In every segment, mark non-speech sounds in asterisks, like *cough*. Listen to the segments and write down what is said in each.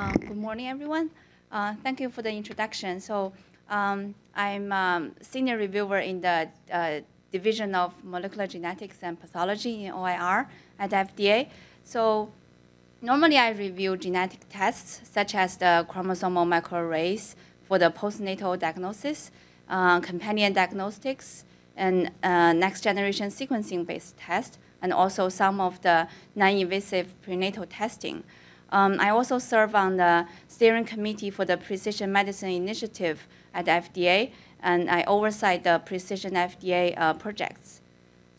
Uh, good morning, everyone. Uh, thank you for the introduction. So um, I'm um, senior reviewer in the uh, Division of Molecular Genetics and Pathology in OIR at FDA. So normally I review genetic tests such as the chromosomal microarrays for the postnatal diagnosis, uh, companion diagnostics, and uh, next generation sequencing based tests, and also some of the non-invasive prenatal testing. Um, I also serve on the steering committee for the Precision Medicine Initiative at FDA, and I oversight the Precision FDA uh, projects.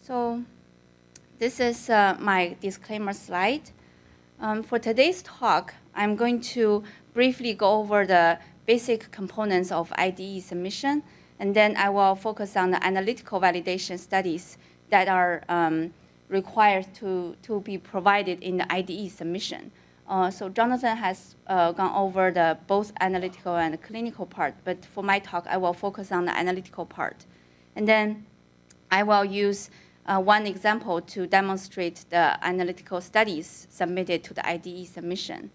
So this is uh, my disclaimer slide. Um, for today's talk, I'm going to briefly go over the basic components of IDE submission, and then I will focus on the analytical validation studies that are um, required to, to be provided in the IDE submission. Uh, so Jonathan has uh, gone over the both analytical and clinical part, but for my talk, I will focus on the analytical part. And then I will use uh, one example to demonstrate the analytical studies submitted to the IDE submission.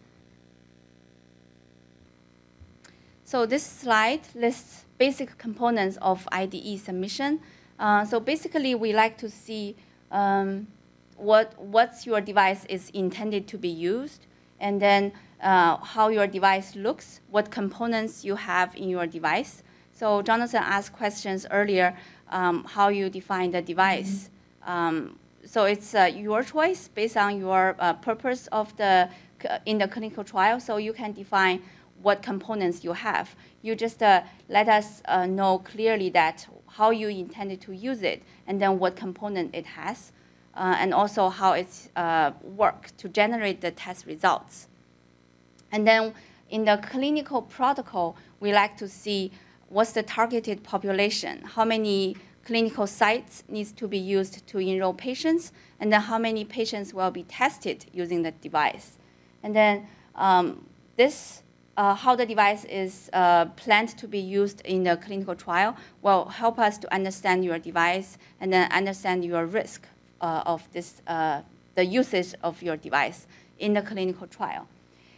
So this slide lists basic components of IDE submission. Uh, so basically, we like to see um, what what's your device is intended to be used, and then uh, how your device looks, what components you have in your device. So Jonathan asked questions earlier, um, how you define the device. Mm-hmm. Um, so it's uh, your choice based on your uh, purpose of the in the clinical trial. So you can define what components you have. You just uh, let us uh, know clearly that how you intended to use it, and then what component it has uh, and also how it uh, works to generate the test results. And then in the clinical protocol, we like to see what's the targeted population, how many clinical sites needs to be used to enroll patients, and then how many patients will be tested using the device. And then um, this, uh, how the device is uh, planned to be used in the clinical trial will help us to understand your device and then understand your risk of this, uh, the usage of your device in the clinical trial.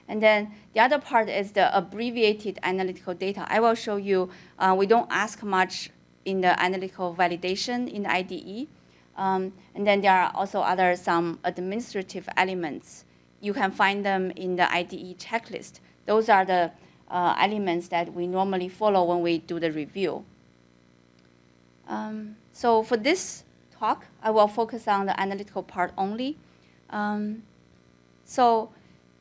And then the other part is the abbreviated analytical data. I will show you, uh, we don't ask much in the analytical validation in the IDE. Um, and then there are also other some administrative elements. You can find them in the IDE checklist. Those are the uh, elements that we normally follow when we do the review. Um, so for this talk, I will focus on the analytical part only. Um, so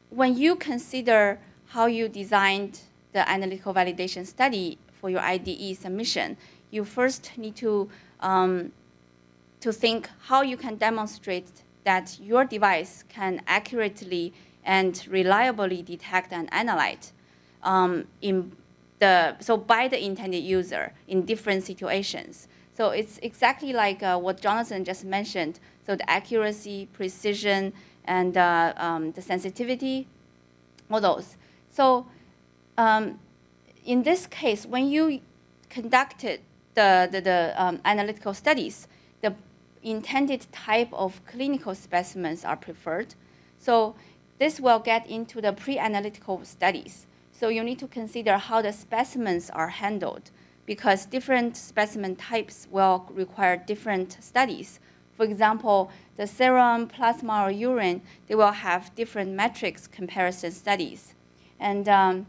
when you consider how you designed the analytical validation study for your IDE submission, you first need to, um, to think how you can demonstrate that your device can accurately and reliably detect and analyze um, in the, so by the intended user in different situations. So it's exactly like uh, what Jonathan just mentioned. So the accuracy, precision, and uh, um, the sensitivity, all those. So um, in this case, when you conducted the, the, the um, analytical studies, the intended type of clinical specimens are preferred. So this will get into the pre-analytical studies. So you need to consider how the specimens are handled because different specimen types will require different studies. For example, the serum, plasma, or urine, they will have different matrix comparison studies. And um,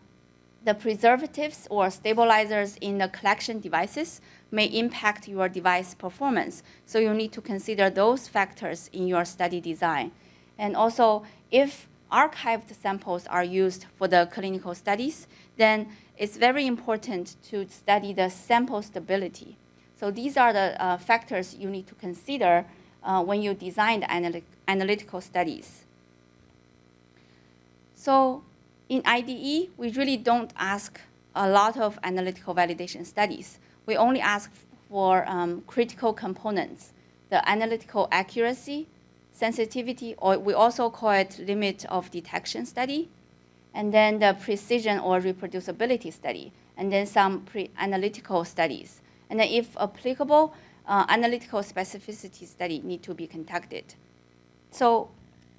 the preservatives or stabilizers in the collection devices may impact your device performance. So you need to consider those factors in your study design. And also, if archived samples are used for the clinical studies, then it's very important to study the sample stability. So these are the uh, factors you need to consider uh, when you design the analy analytical studies. So in IDE, we really don't ask a lot of analytical validation studies. We only ask for um, critical components, the analytical accuracy, sensitivity, or we also call it limit of detection study, and then the precision or reproducibility study, and then some pre-analytical studies. And then if applicable, uh, analytical specificity study need to be conducted. So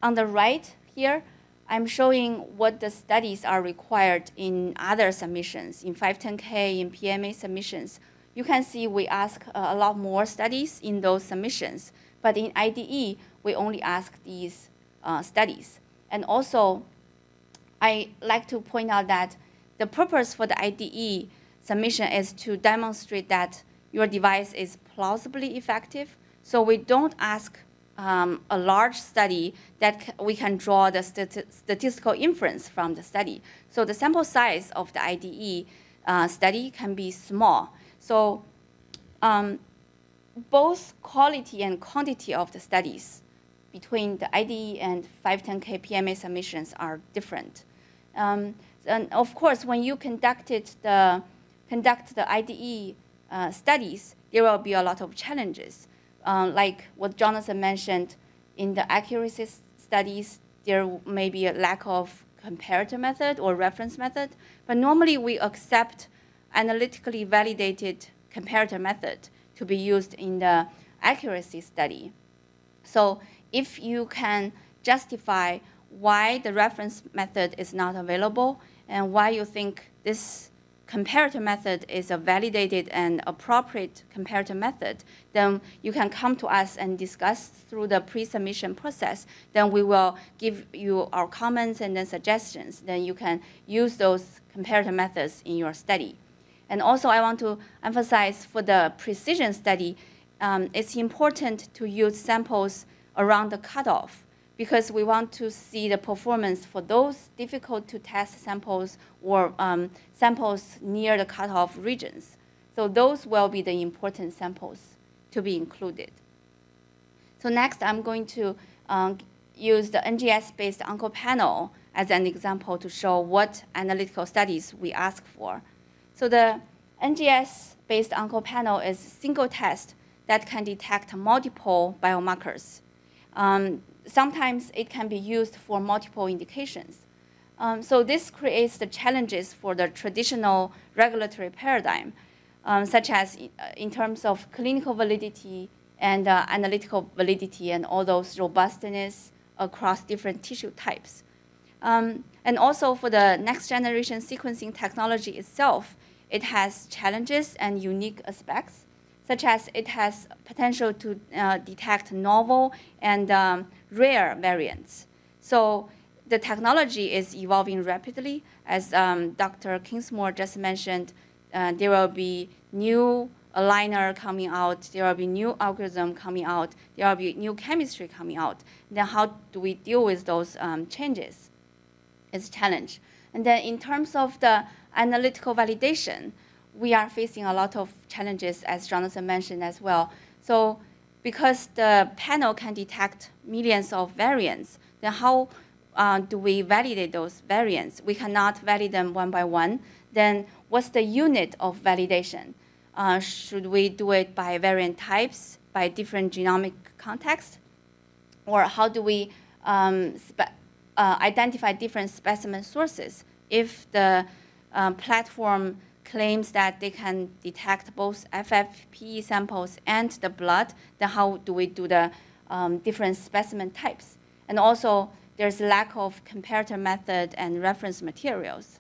on the right here, I'm showing what the studies are required in other submissions, in 510K, in PMA submissions. You can see we ask a lot more studies in those submissions, but in IDE, we only ask these uh, studies. And also, I like to point out that the purpose for the IDE submission is to demonstrate that your device is plausibly effective. So we don't ask um, a large study that we can draw the statistical inference from the study. So the sample size of the IDE uh, study can be small. So um, both quality and quantity of the studies between the IDE and 510K PMA submissions are different. Um, and of course, when you conducted the, conduct the IDE uh, studies, there will be a lot of challenges. Uh, like what Jonathan mentioned, in the accuracy studies, there may be a lack of comparator method or reference method, but normally we accept analytically validated comparator method to be used in the accuracy study. So if you can justify why the reference method is not available and why you think this comparator method is a validated and appropriate comparator method, then you can come to us and discuss through the pre-submission process. Then we will give you our comments and then suggestions. Then you can use those comparator methods in your study. And also I want to emphasize for the precision study, um, it's important to use samples around the cutoff because we want to see the performance for those difficult to test samples or um, samples near the cutoff regions. So those will be the important samples to be included. So next, I'm going to um, use the NGS-based OncoPanel as an example to show what analytical studies we ask for. So the NGS-based OncoPanel is a single test that can detect multiple biomarkers. Um, sometimes it can be used for multiple indications. Um, so this creates the challenges for the traditional regulatory paradigm, um, such as uh, in terms of clinical validity and uh, analytical validity and all those robustness across different tissue types. Um, and also for the next generation sequencing technology itself, it has challenges and unique aspects, such as it has potential to uh, detect novel and um, rare variants. So the technology is evolving rapidly. As um, Dr. Kingsmore just mentioned, uh, there will be new aligner coming out, there will be new algorithm coming out, there will be new chemistry coming out. Then how do we deal with those um, changes? It's a challenge. And then in terms of the analytical validation, we are facing a lot of challenges, as Jonathan mentioned as well. So because the panel can detect millions of variants, then how uh, do we validate those variants? We cannot validate them one by one. Then what's the unit of validation? Uh, should we do it by variant types, by different genomic context? Or how do we um, uh, identify different specimen sources if the um, platform claims that they can detect both FFPE samples and the blood, then how do we do the um, different specimen types? And also, there's a lack of comparator method and reference materials.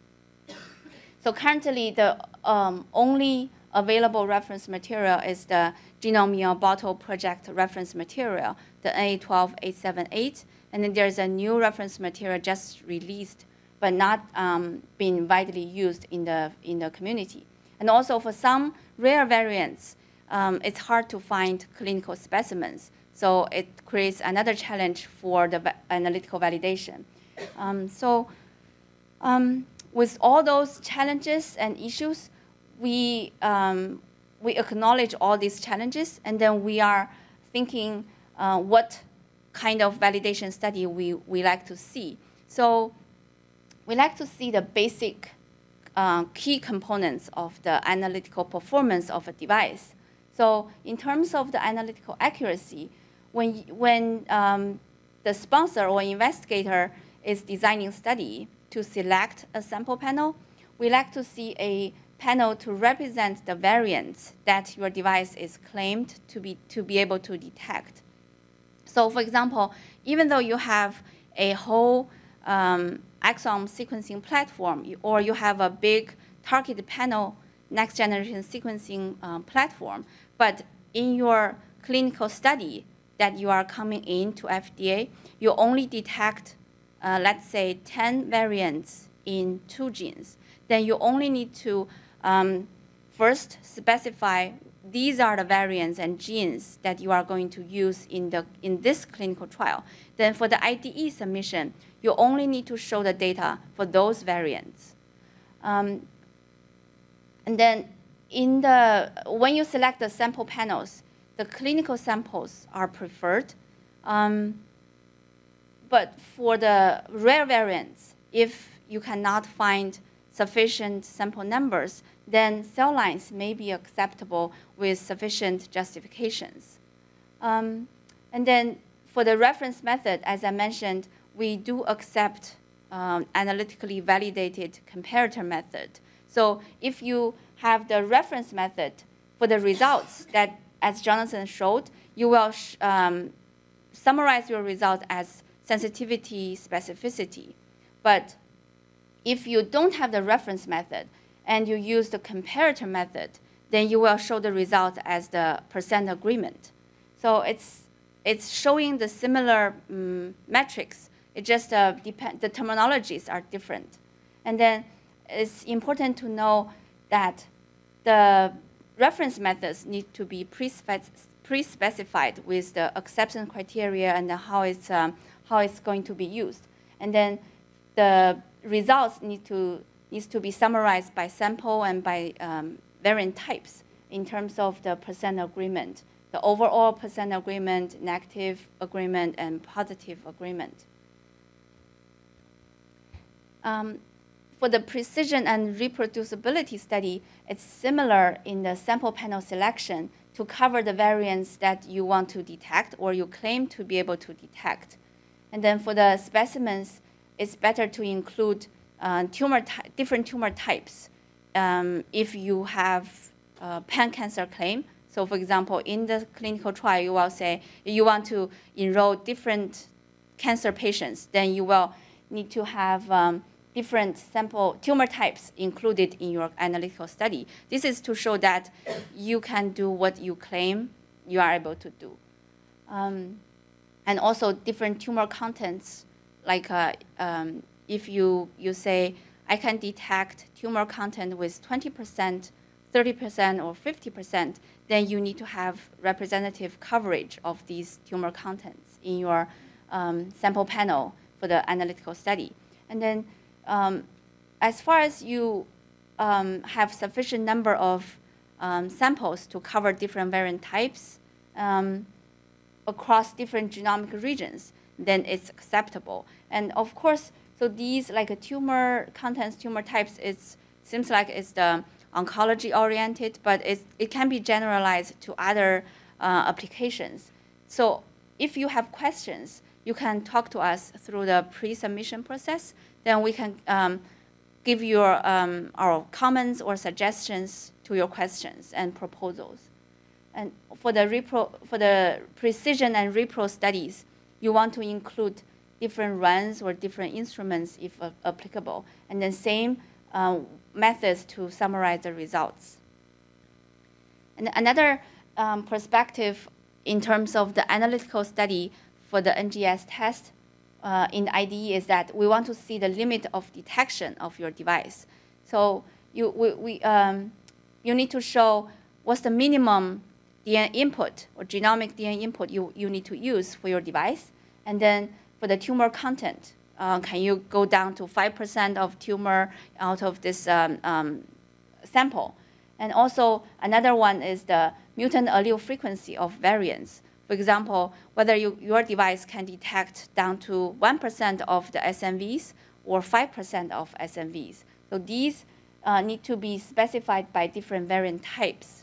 So currently, the um, only available reference material is the Genome Bottle Project reference material, the NA12878, and then there's a new reference material just released but not um, being widely used in the, in the community. And also for some rare variants, um, it's hard to find clinical specimens. So it creates another challenge for the analytical validation. Um, so um, with all those challenges and issues, we, um, we acknowledge all these challenges, and then we are thinking uh, what kind of validation study we, we like to see. So we like to see the basic uh, key components of the analytical performance of a device. So in terms of the analytical accuracy, when, when um, the sponsor or investigator is designing study to select a sample panel, we like to see a panel to represent the variants that your device is claimed to be, to be able to detect. So for example, even though you have a whole um, exome sequencing platform, or you have a big target panel next generation sequencing uh, platform, but in your clinical study that you are coming in to FDA, you only detect, uh, let's say, 10 variants in two genes. Then you only need to um, first specify these are the variants and genes that you are going to use in, the, in this clinical trial. Then for the IDE submission, you only need to show the data for those variants. Um, and then in the, when you select the sample panels, the clinical samples are preferred. Um, but for the rare variants, if you cannot find sufficient sample numbers, then cell lines may be acceptable with sufficient justifications. Um, and then for the reference method, as I mentioned, we do accept um, analytically validated comparator method. So if you have the reference method for the results *laughs* that, as Jonathan showed, you will um, summarize your results as sensitivity, specificity. But if you don't have the reference method and you use the comparator method, then you will show the result as the percent agreement. So it's, it's showing the similar um, metrics. It just uh, the terminologies are different. And then it's important to know that the reference methods need to be pre-specified with the acceptance criteria and how it's, um, how it's going to be used. And then the results need to, needs to be summarized by sample and by um, variant types in terms of the percent agreement, the overall percent agreement, negative agreement, and positive agreement. Um, for the precision and reproducibility study, it's similar in the sample panel selection to cover the variants that you want to detect or you claim to be able to detect. And then for the specimens, it's better to include uh, tumor different tumor types um, if you have a pan-cancer claim. So for example, in the clinical trial, you will say you want to enroll different cancer patients, then you will need to have um, different sample tumor types included in your analytical study. This is to show that you can do what you claim you are able to do. Um, and also different tumor contents, like uh, um, if you, you say, I can detect tumor content with 20%, 30%, or 50%, then you need to have representative coverage of these tumor contents in your um, sample panel for the analytical study. And then um, as far as you um, have sufficient number of um, samples to cover different variant types um, across different genomic regions, then it's acceptable. And of course, so these like tumor contents, tumor types, it seems like it's the oncology oriented, but it can be generalized to other uh, applications. So if you have questions, you can talk to us through the pre-submission process then we can um, give your um, our comments or suggestions to your questions and proposals. And for the repro, for the precision and repro studies, you want to include different runs or different instruments if uh, applicable, and then same uh, methods to summarize the results. And another um, perspective in terms of the analytical study for the NGS test uh, in IDE is that we want to see the limit of detection of your device. So you, we, we, um, you need to show what's the minimum DNA input or genomic DNA input you, you need to use for your device. And then for the tumor content, uh, can you go down to 5% of tumor out of this um, um, sample? And also another one is the mutant allele frequency of variants. For example, whether you, your device can detect down to 1% of the SNVs or 5% of SNVs. So these uh, need to be specified by different variant types.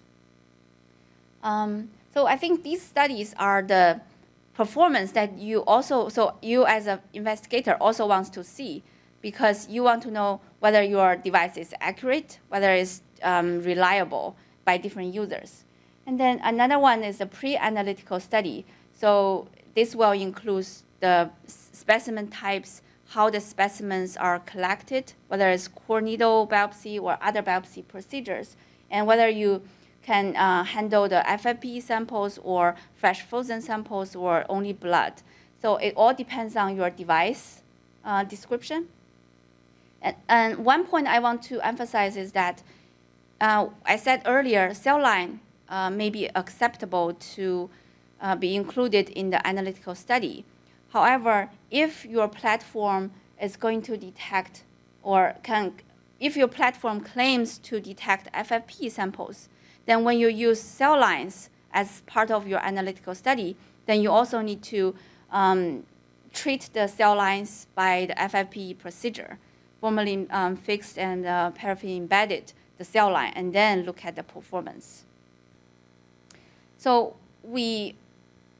Um, so I think these studies are the performance that you also, so you as an investigator also wants to see because you want to know whether your device is accurate, whether it's um, reliable by different users. And then another one is a pre-analytical study. So this will include the specimen types, how the specimens are collected, whether it's core needle biopsy or other biopsy procedures, and whether you can uh, handle the FFPE samples or fresh frozen samples or only blood. So it all depends on your device uh, description. And, and, one point I want to emphasize is that uh, I said earlier, cell line uh, may be acceptable to uh, be included in the analytical study. However, if your platform is going to detect or can, if your platform claims to detect FFP samples, then when you use cell lines as part of your analytical study, then you also need to um, treat the cell lines by the FFP procedure, formalin um, fixed and uh, paraffin embedded the cell line, and then look at the performance. So we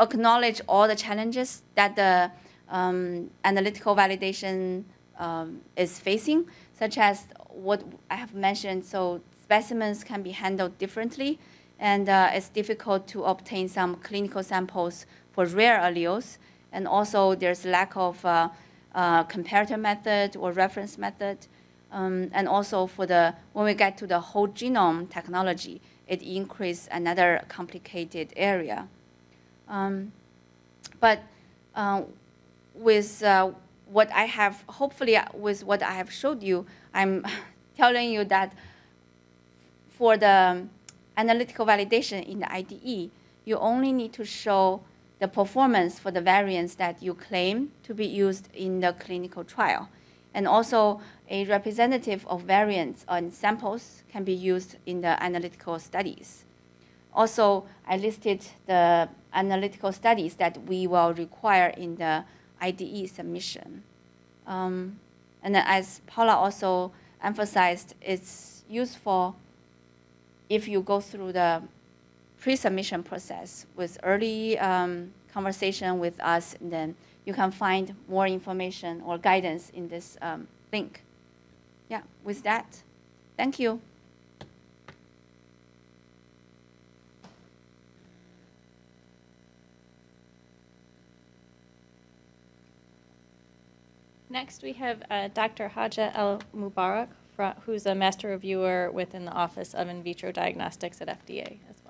acknowledge all the challenges that the um, analytical validation um, is facing, such as what I have mentioned. So specimens can be handled differently, and uh, it's difficult to obtain some clinical samples for rare alleles. And also, there's a lack of uh, uh, comparator method or reference method. Um, and also, for the when we get to the whole genome technology, it increases another complicated area. Um, but uh, with uh, what I have, hopefully with what I have showed you, I'm *laughs* telling you that for the analytical validation in the IDE, you only need to show the performance for the variants that you claim to be used in the clinical trial. And also, a representative of variants on samples can be used in the analytical studies. Also, I listed the analytical studies that we will require in the IDE submission. Um, and as Paula also emphasized, it's useful if you go through the pre-submission process with early um, conversation with us, then you can find more information or guidance in this um, link. Yeah, with that, thank you. Next, we have uh, Dr. Haja El Mubarak, who's a master reviewer within the Office of In Vitro Diagnostics at FDA as